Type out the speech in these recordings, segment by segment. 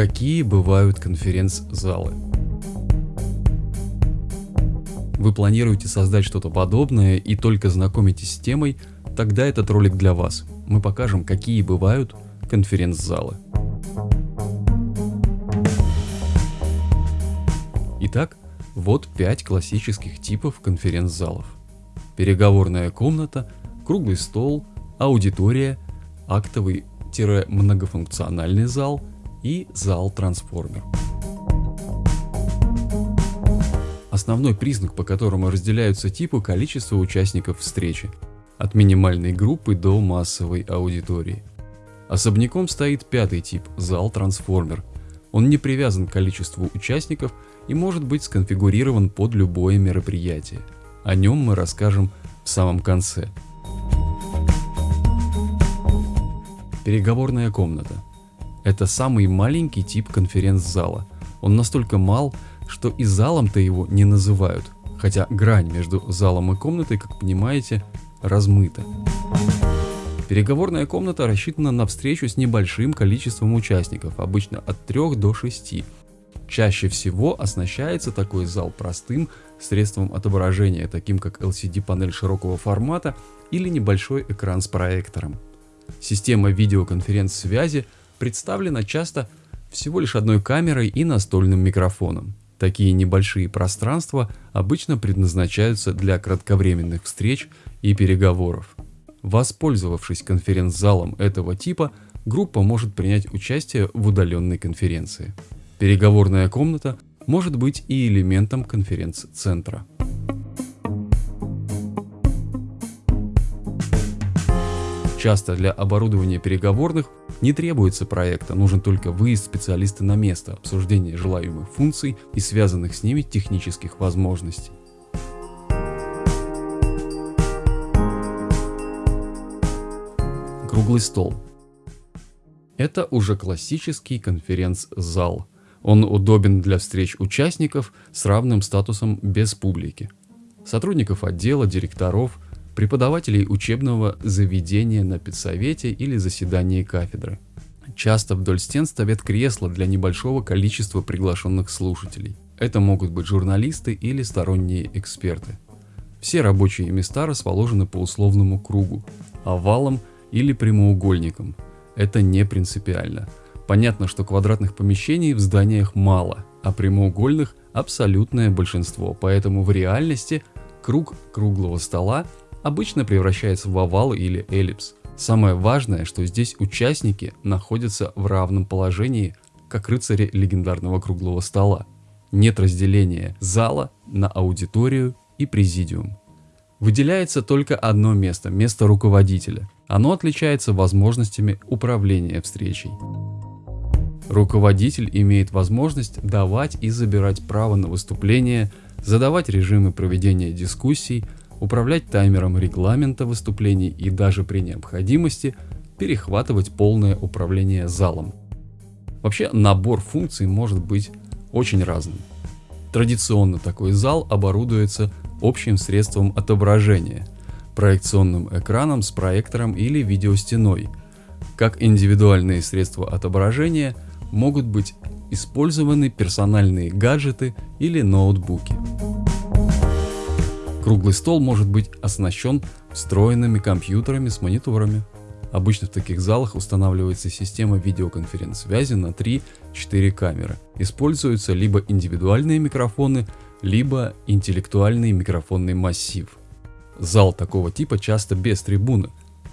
Какие бывают конференц-залы? Вы планируете создать что-то подобное и только знакомитесь с темой, тогда этот ролик для вас. Мы покажем, какие бывают конференц-залы. Итак, вот 5 классических типов конференц-залов. Переговорная комната, круглый стол, аудитория, актовый-многофункциональный зал и зал-трансформер. Основной признак, по которому разделяются типы количество участников встречи, от минимальной группы до массовой аудитории. Особняком стоит пятый тип – зал-трансформер. Он не привязан к количеству участников и может быть сконфигурирован под любое мероприятие. О нем мы расскажем в самом конце. Переговорная комната. Это самый маленький тип конференц-зала. Он настолько мал, что и залом-то его не называют, хотя грань между залом и комнатой, как понимаете, размыта. Переговорная комната рассчитана на встречу с небольшим количеством участников, обычно от 3 до 6. Чаще всего оснащается такой зал простым средством отображения, таким как LCD-панель широкого формата или небольшой экран с проектором. Система видеоконференц-связи представлена часто всего лишь одной камерой и настольным микрофоном. Такие небольшие пространства обычно предназначаются для кратковременных встреч и переговоров. Воспользовавшись конференц-залом этого типа, группа может принять участие в удаленной конференции. Переговорная комната может быть и элементом конференц-центра. Часто для оборудования переговорных не требуется проекта, нужен только выезд специалиста на место, обсуждение желаемых функций и связанных с ними технических возможностей. Круглый стол. Это уже классический конференц-зал. Он удобен для встреч участников с равным статусом без публики. Сотрудников отдела, директоров – преподавателей учебного заведения на педсовете или заседании кафедры. Часто вдоль стен стоят кресла для небольшого количества приглашенных слушателей. Это могут быть журналисты или сторонние эксперты. Все рабочие места расположены по условному кругу, овалом или прямоугольником. Это не принципиально. Понятно, что квадратных помещений в зданиях мало, а прямоугольных абсолютное большинство, поэтому в реальности круг круглого стола обычно превращается в овал или эллипс. Самое важное, что здесь участники находятся в равном положении, как рыцари легендарного круглого стола. Нет разделения зала на аудиторию и президиум. Выделяется только одно место – место руководителя. Оно отличается возможностями управления встречей. Руководитель имеет возможность давать и забирать право на выступление, задавать режимы проведения дискуссий, управлять таймером регламента выступлений и даже при необходимости перехватывать полное управление залом. Вообще набор функций может быть очень разным. Традиционно такой зал оборудуется общим средством отображения, проекционным экраном с проектором или видеостеной. Как индивидуальные средства отображения могут быть использованы персональные гаджеты или ноутбуки. Круглый стол может быть оснащен встроенными компьютерами с мониторами. Обычно в таких залах устанавливается система видеоконференц-связи на 3-4 камеры. Используются либо индивидуальные микрофоны, либо интеллектуальный микрофонный массив. Зал такого типа часто без трибуны,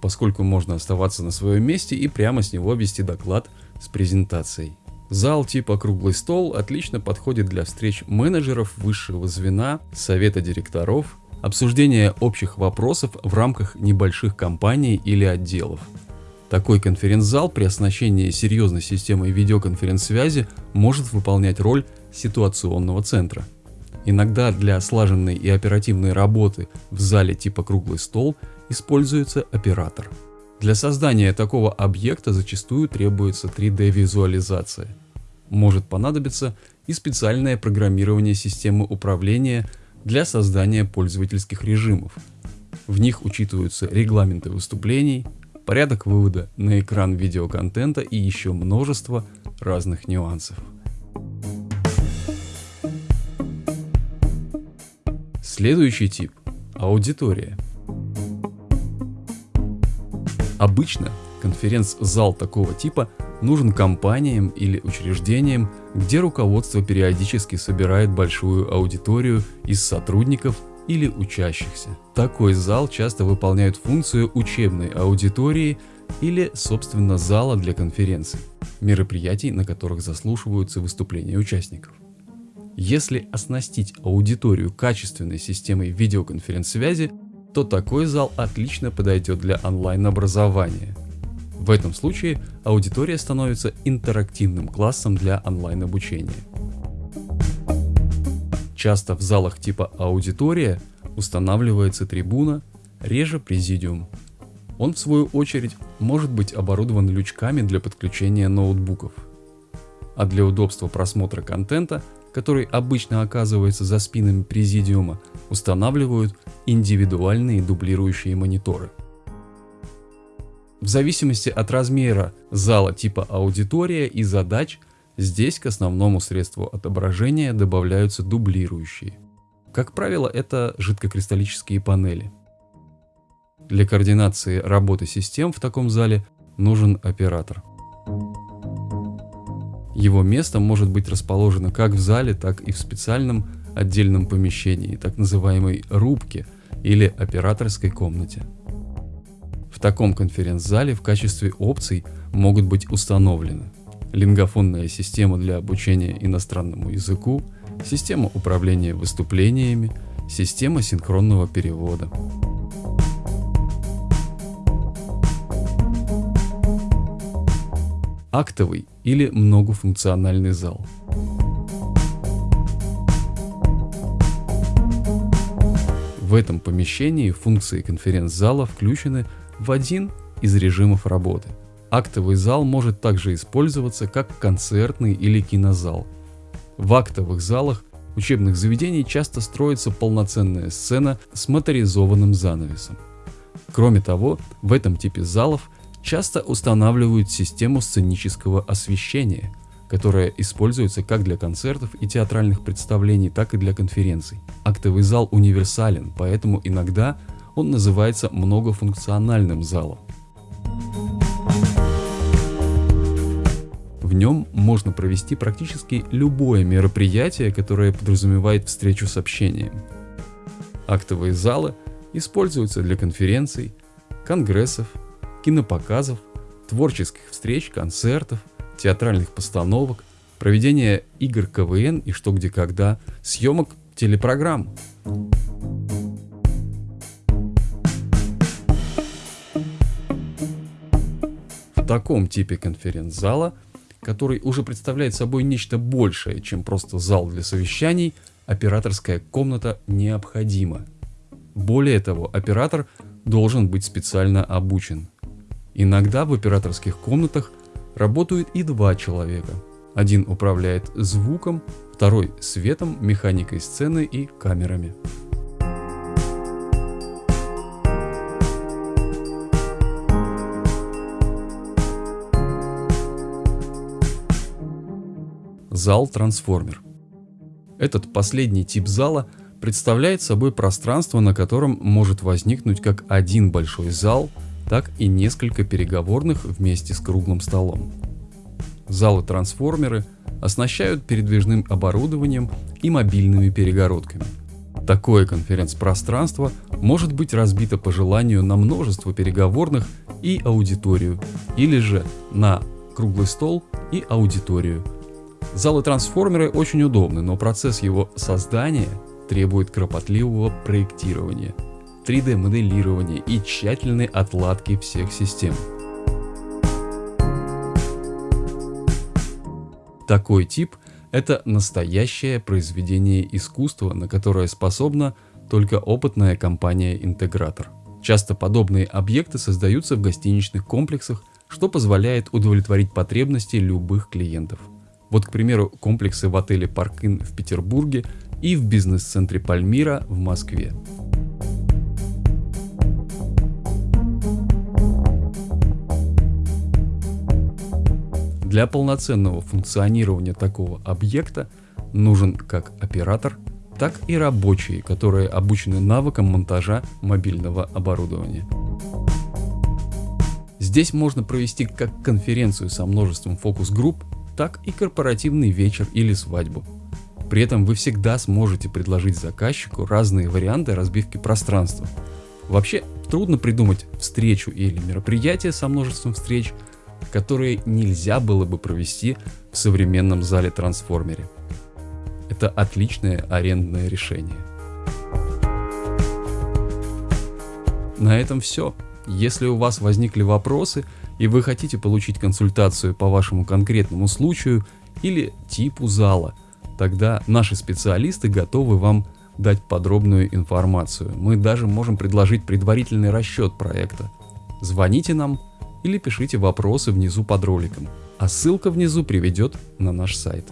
поскольку можно оставаться на своем месте и прямо с него вести доклад с презентацией. Зал типа круглый стол отлично подходит для встреч менеджеров высшего звена, совета директоров, обсуждения общих вопросов в рамках небольших компаний или отделов. Такой конференц-зал при оснащении серьезной системой видеоконференц-связи может выполнять роль ситуационного центра. Иногда для слаженной и оперативной работы в зале типа круглый стол используется оператор. Для создания такого объекта зачастую требуется 3D визуализация. Может понадобиться и специальное программирование системы управления для создания пользовательских режимов. В них учитываются регламенты выступлений, порядок вывода на экран видеоконтента и еще множество разных нюансов. Следующий тип – аудитория. Обычно конференц-зал такого типа нужен компаниям или учреждениям, где руководство периодически собирает большую аудиторию из сотрудников или учащихся. Такой зал часто выполняет функцию учебной аудитории или, собственно, зала для конференций, мероприятий, на которых заслушиваются выступления участников. Если оснастить аудиторию качественной системой видеоконференц-связи, то такой зал отлично подойдет для онлайн-образования. В этом случае аудитория становится интерактивным классом для онлайн-обучения. Часто в залах типа аудитория устанавливается трибуна, реже президиум. Он в свою очередь может быть оборудован лючками для подключения ноутбуков. А для удобства просмотра контента, который обычно оказывается за спинами президиума, устанавливают индивидуальные дублирующие мониторы. В зависимости от размера зала типа аудитория и задач Здесь к основному средству отображения добавляются дублирующие. Как правило, это жидкокристаллические панели. Для координации работы систем в таком зале нужен оператор. Его место может быть расположено как в зале, так и в специальном отдельном помещении, так называемой рубке или операторской комнате. В таком конференц-зале в качестве опций могут быть установлены лингофонная система для обучения иностранному языку, система управления выступлениями, система синхронного перевода. Актовый или многофункциональный зал. В этом помещении функции конференц-зала включены в один из режимов работы – Актовый зал может также использоваться как концертный или кинозал. В актовых залах учебных заведений часто строится полноценная сцена с моторизованным занавесом. Кроме того, в этом типе залов часто устанавливают систему сценического освещения, которая используется как для концертов и театральных представлений, так и для конференций. Актовый зал универсален, поэтому иногда он называется многофункциональным залом. В нем можно провести практически любое мероприятие, которое подразумевает встречу с общением. Актовые залы используются для конференций, конгрессов, кинопоказов, творческих встреч, концертов, театральных постановок, проведения игр КВН и что где когда, съемок телепрограмм. В таком типе конференц-зала – который уже представляет собой нечто большее, чем просто зал для совещаний, операторская комната необходима. Более того, оператор должен быть специально обучен. Иногда в операторских комнатах работают и два человека. Один управляет звуком, второй светом, механикой сцены и камерами. Зал-трансформер. Этот последний тип зала представляет собой пространство, на котором может возникнуть как один большой зал, так и несколько переговорных вместе с круглым столом. Залы-трансформеры оснащают передвижным оборудованием и мобильными перегородками. Такое конференц-пространство может быть разбито по желанию на множество переговорных и аудиторию, или же на круглый стол и аудиторию – Залы-трансформеры очень удобны, но процесс его создания требует кропотливого проектирования, 3D-моделирования и тщательной отладки всех систем. Такой тип – это настоящее произведение искусства, на которое способна только опытная компания-интегратор. Часто подобные объекты создаются в гостиничных комплексах, что позволяет удовлетворить потребности любых клиентов. Вот, к примеру, комплексы в отеле Паркин в Петербурге и в бизнес-центре Пальмира в Москве. Для полноценного функционирования такого объекта нужен как оператор, так и рабочие, которые обучены навыкам монтажа мобильного оборудования. Здесь можно провести как конференцию со множеством фокус-групп, так и корпоративный вечер или свадьбу. При этом вы всегда сможете предложить заказчику разные варианты разбивки пространства. Вообще, трудно придумать встречу или мероприятие со множеством встреч, которые нельзя было бы провести в современном зале-трансформере. Это отличное арендное решение. На этом все. Если у вас возникли вопросы и вы хотите получить консультацию по вашему конкретному случаю или типу зала, тогда наши специалисты готовы вам дать подробную информацию. Мы даже можем предложить предварительный расчет проекта. Звоните нам или пишите вопросы внизу под роликом, а ссылка внизу приведет на наш сайт.